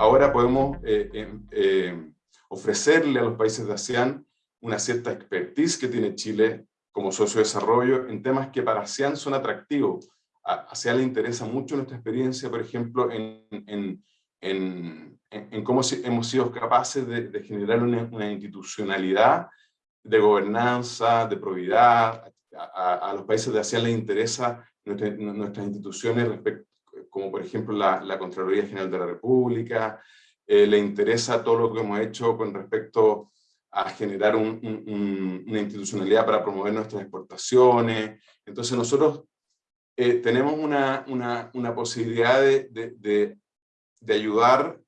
ahora podemos ofrecerle a los países de ASEAN una cierta expertise que tiene Chile como socio de desarrollo en temas que para ASEAN son atractivos. A ASEAN le interesa mucho nuestra experiencia, por ejemplo, en, cómo hemos sido capaces de, generar una, institucionalidad de gobernanza, de probidad. A, los países de ASEAN les interesa nuestras instituciones, como por ejemplo la, la Contraloría General de la República, eh, le interesa todo lo que hemos hecho con respecto a generar una institucionalidad para promover nuestras exportaciones. Entonces nosotros eh, tenemos una, una, una posibilidad de, de, de, ayudar,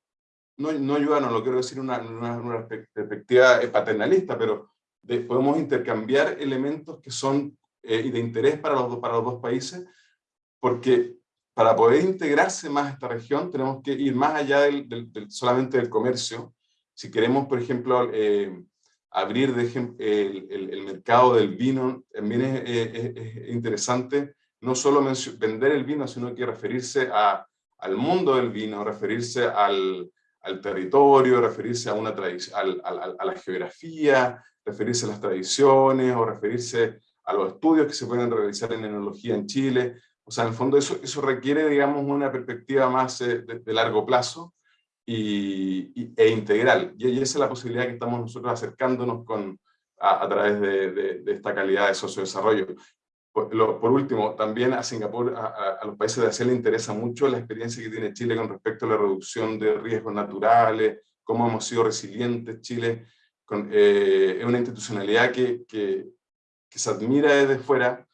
no, no ayudar, no lo quiero decir una, una perspectiva paternalista, pero podemos intercambiar elementos que son eh, de interés para los, para los dos países, porque para poder integrarse más a esta región tenemos que ir más allá del, solamente del comercio. Si queremos, por ejemplo, eh, abrir de el, el, mercado del vino, también es, interesante no solo vender el vino, sino que referirse al mundo del vino, referirse al, territorio, referirse a, una a la geografía, referirse a las tradiciones o referirse a los estudios que se pueden realizar en enología en Chile. O sea, en el fondo eso, eso requiere, digamos, una perspectiva más eh, de, largo plazo y, e integral. Y, esa es la posibilidad que estamos nosotros acercándonos con, a, través de, de, esta calidad de sociodesarrollo. Por, por último, también a Singapur, a, a, los países de Asia le interesa mucho la experiencia que tiene Chile con respecto a la reducción de riesgos naturales, cómo hemos sido resilientes Chile. Con, eh, es una institucionalidad que, que, que se admira desde fuera,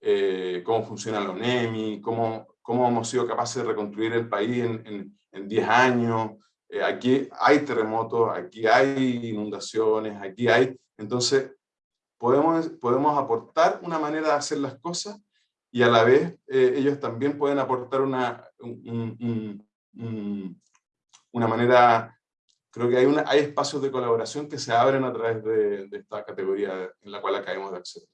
eh, cómo funciona la ONEMI, cómo, cómo hemos sido capaces de reconstruir el país en, en, 10 años. Eh, aquí hay terremotos, aquí hay inundaciones, aquí hay... Entonces, podemos, podemos aportar una manera de hacer las cosas y a la vez eh, ellos también pueden aportar una, una manera, creo que hay, hay espacios de colaboración que se abren a través de esta categoría en la cual acabamos de acceder.